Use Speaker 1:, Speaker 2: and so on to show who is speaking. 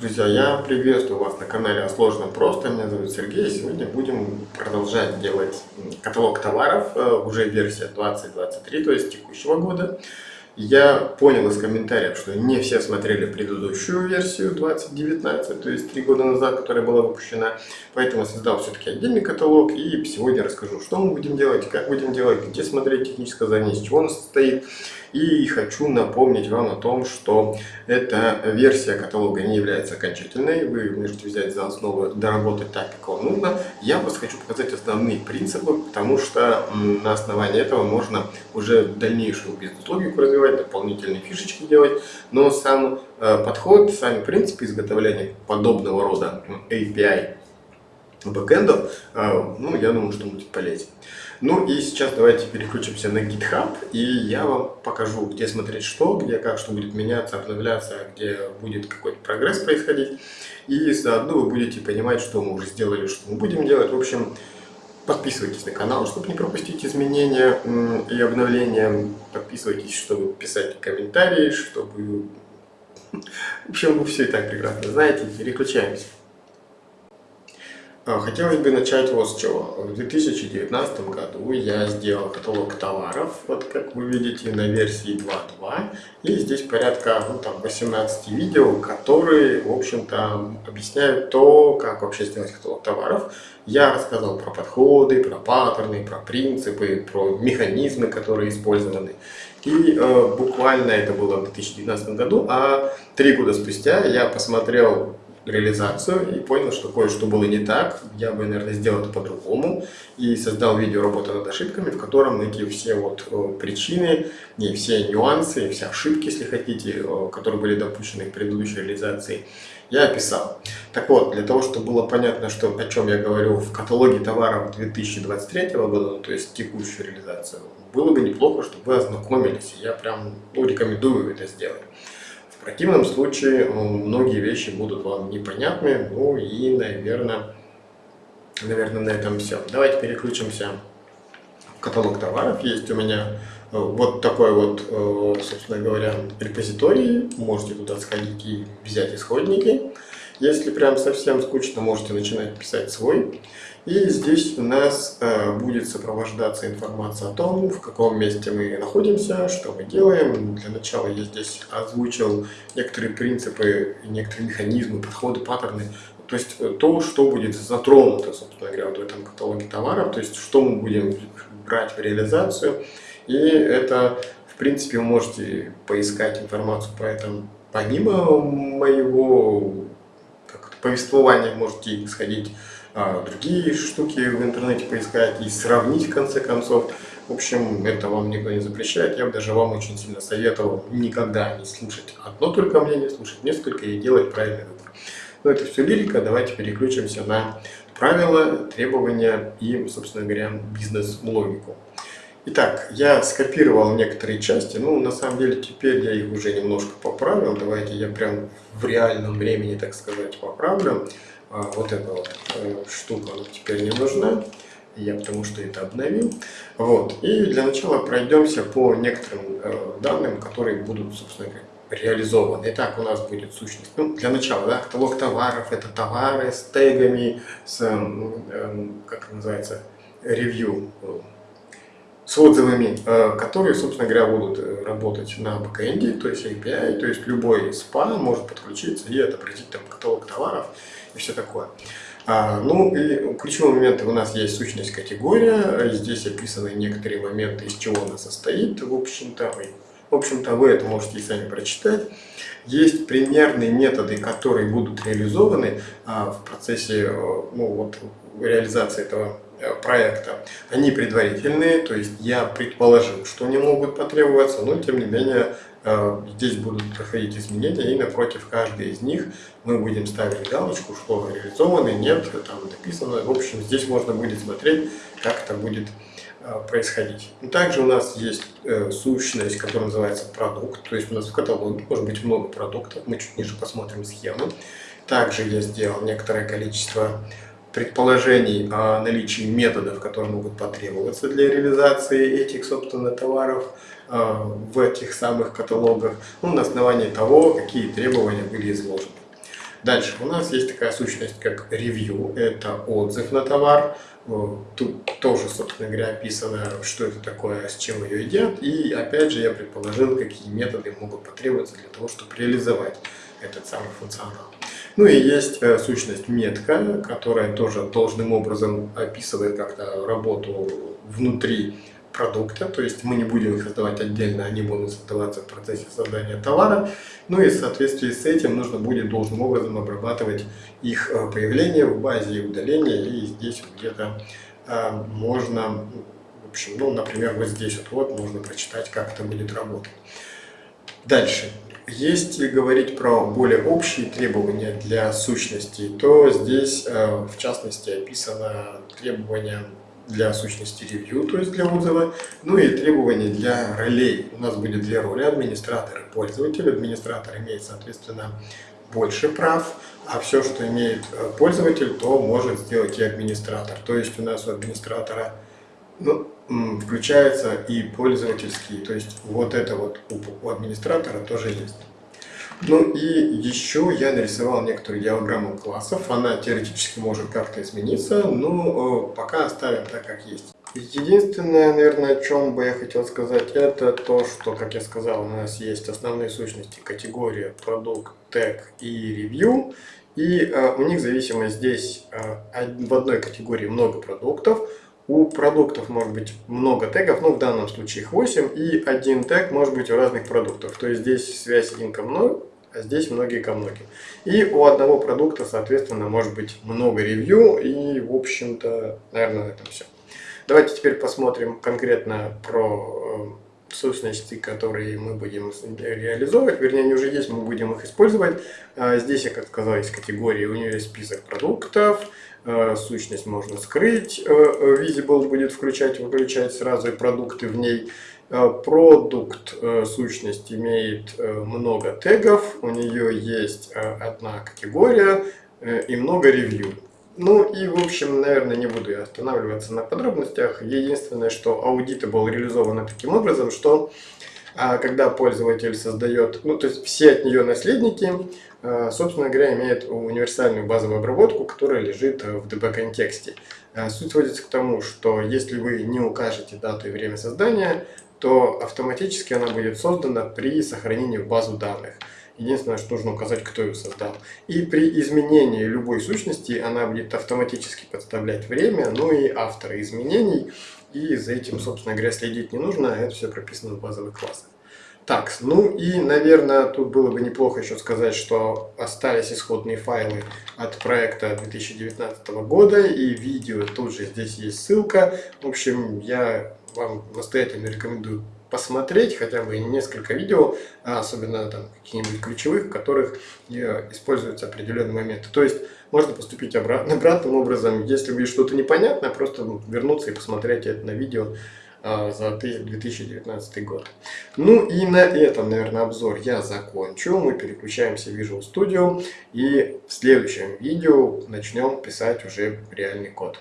Speaker 1: Друзья, я приветствую вас на канале «О сложном просто». Меня зовут Сергей. Сегодня будем продолжать делать каталог товаров, э, уже версия 2023, то есть текущего года. Я понял из комментариев, что не все смотрели предыдущую версию 2019, то есть три года назад, которая была выпущена. Поэтому создал все-таки отдельный каталог и сегодня расскажу, что мы будем делать, как будем делать, где смотреть техническое задание, из чего он состоит. И хочу напомнить вам о том, что эта версия каталога не является окончательной. Вы можете взять за основу, доработать так, как вам нужно. Я просто хочу показать основные принципы, потому что на основании этого можно уже дальнейшую бизнес-логику развивать, дополнительные фишечки делать. Но сам э, подход, сами принципы изготовления подобного рода API бэкэндов, э, ну, я думаю, что будет полезен. Ну и сейчас давайте переключимся на GitHub, и я вам покажу, где смотреть что, где как, что будет меняться, обновляться, где будет какой-то прогресс происходить. И заодно вы будете понимать, что мы уже сделали, что мы будем делать. В общем, подписывайтесь на канал, чтобы не пропустить изменения и обновления. Подписывайтесь, чтобы писать комментарии, чтобы... В общем, вы все и так прекрасно знаете. Переключаемся. А, хотелось бы начать вот с чего. В 2019 году я сделал каталог товаров, вот как вы видите, на версии 2.2. И здесь порядка ну, там, 18 видео, которые, в общем-то, объясняют то, как вообще сделать каталог товаров. Я рассказал про подходы, про паттерны, про принципы, про механизмы, которые использованы. И э, буквально это было в 2019 году, а три года спустя я посмотрел реализацию и понял, что кое-что было не так. Я бы, наверное, сделал это по-другому. И создал видео работы над ошибками, в котором эти все вот э, причины, не все нюансы, все ошибки, если хотите, э, которые были допущены в предыдущей реализации, я описал. Так вот, для того, чтобы было понятно, что, о чем я говорю в каталоге товаров 2023 года, ну, то есть текущую реализацию, было бы неплохо, чтобы вы ознакомились. Я прям ну, рекомендую это сделать. В противном случае э, многие вещи будут вам непонятны, ну и, наверное, наверное, на этом все. Давайте переключимся в каталог товаров. Есть у меня э, вот такой вот, э, собственно говоря, репозиторий. Можете туда сходить и взять исходники. Если прям совсем скучно, можете начинать писать свой. И здесь у нас э, будет сопровождаться информация о том, в каком месте мы находимся, что мы делаем. Для начала я здесь озвучил некоторые принципы, некоторые механизмы, подходы, паттерны. То есть э, то, что будет затронуто, собственно говоря, вот в этом каталоге товаров, то есть что мы будем брать в реализацию. И это, в принципе, вы можете поискать информацию по этому помимо моего повествования можете сходить а, другие штуки в интернете поискать и сравнить в конце концов. В общем, это вам никто не запрещает. Я бы даже вам очень сильно советовал никогда не слушать одно только мнение, слушать несколько и делать правильный выбор. Но это все лирика. Давайте переключимся на правила, требования и, собственно говоря, бизнес-логику. Итак, я скопировал некоторые части, ну, на самом деле, теперь я их уже немножко поправил. Давайте я прям в реальном времени, так сказать, поправлю. А, вот эта вот э, штука теперь не нужна, я потому что это обновил. Вот, и для начала пройдемся по некоторым э, данным, которые будут, собственно говоря, реализованы. Итак, у нас будет сущность. Ну, для начала, да, каталог товаров, это товары с тегами, с, э, как это называется, ревью, с отзывами, э, которые, собственно говоря, будут э, работать на бэкэнде, то есть API, то есть любой спа может подключиться и отобразить там каталог товаров и все такое. А, ну и ключевой момент у нас есть сущность категория, здесь описаны некоторые моменты, из чего она состоит, в общем-то, в общем-то вы это можете сами прочитать. Есть примерные методы, которые будут реализованы а, в процессе э, ну, вот, реализации этого Э, проекта, они предварительные, то есть я предположил, что они могут потребоваться, но тем не менее э, здесь будут проходить изменения, и напротив каждой из них мы будем ставить галочку, что реализованы, нет, там написано. В общем, здесь можно будет смотреть, как это будет происходить. И также у нас есть сущность, которая называется продукт, то есть у нас в каталоге может быть много продуктов, мы чуть ниже посмотрим схему. Также я сделал некоторое количество предположений о наличии методов, которые могут потребоваться для реализации этих, собственно, товаров э, в этих самых каталогах, ну, на основании того, какие требования были изложены. Дальше у нас есть такая сущность, как ревью, это отзыв на товар. Тут тоже, собственно говоря, описано, что это такое, с чем ее едят. И опять же я предположил, какие методы могут потребоваться для того, чтобы реализовать этот самый функционал. Ну и есть э, сущность метка, которая тоже должным образом описывает как-то работу внутри продукта, то есть мы не будем их создавать отдельно, они будут создаваться в процессе создания товара, ну и в соответствии с этим нужно будет должным образом обрабатывать их э, появление в базе и удаление, и здесь где-то э, можно, в общем, ну, например, вот здесь вот, вот можно прочитать, как это будет работать. Дальше. Если говорить про более общие требования для сущностей, то здесь э, в частности описано требования для сущности review, то есть для отзыва, ну и требования для ролей. У нас будет две роли, администратор и пользователь. Администратор имеет, соответственно, больше прав, а все, что имеет э, пользователь, то может сделать и администратор. То есть у нас у администратора ну, включается и пользовательский, то есть вот это вот у администратора тоже есть. Ну и еще я нарисовал некоторую диаграмму классов. Она теоретически может как-то измениться, но э, пока оставим так, как есть. Единственное, наверное, о чем бы я хотел сказать, это то, что, как я сказал, у нас есть основные сущности категория, продукт, тег и ревью. И э, у них зависимость здесь э, в одной категории много продуктов, у продуктов может быть много тегов, но в данном случае их 8, и один тег может быть у разных продуктов. То есть здесь связь многим, а здесь многие ко многим. И у одного продукта, соответственно, может быть много ревью, и, в общем-то, наверное, на этом все. Давайте теперь посмотрим конкретно про э, сущности, которые мы будем реализовывать, вернее, они уже есть, мы будем их использовать. А здесь, я как сказал, есть категории, у нее есть список продуктов, э, сущность можно скрыть, э, visible будет включать, выключать сразу и продукты в ней. Э, продукт э, сущность имеет э, много тегов, у нее есть одна категория и много ревью. Ну и в общем, наверное, не буду я останавливаться на подробностях. Единственное, что Auditable реализовано таким образом, что когда пользователь создает, ну то есть все от нее наследники, собственно говоря, имеют универсальную базовую обработку, которая лежит в DB-контексте. Суть сводится к тому, что если вы не укажете дату и время создания, то автоматически она будет создана при сохранении в базу данных. Единственное, что нужно указать, кто ее создал. И при изменении любой сущности она будет автоматически подставлять время, ну и авторы изменений. И за этим, собственно говоря, следить не нужно, это все прописано в базовых классах. Так, ну и, наверное, тут было бы неплохо еще сказать, что остались исходные файлы от проекта 2019 года, и видео тут же здесь есть ссылка. В общем, я вам настоятельно рекомендую посмотреть хотя бы несколько видео, а особенно там какие-нибудь ключевых, в которых используются определенные моменты. То есть можно поступить обратно, обратным образом, если вы что-то непонятно, просто вернуться и посмотреть это на видео за 2019 год. Ну и на этом, наверное, обзор я закончу. Мы переключаемся в Visual Studio и в следующем видео начнем писать уже реальный код.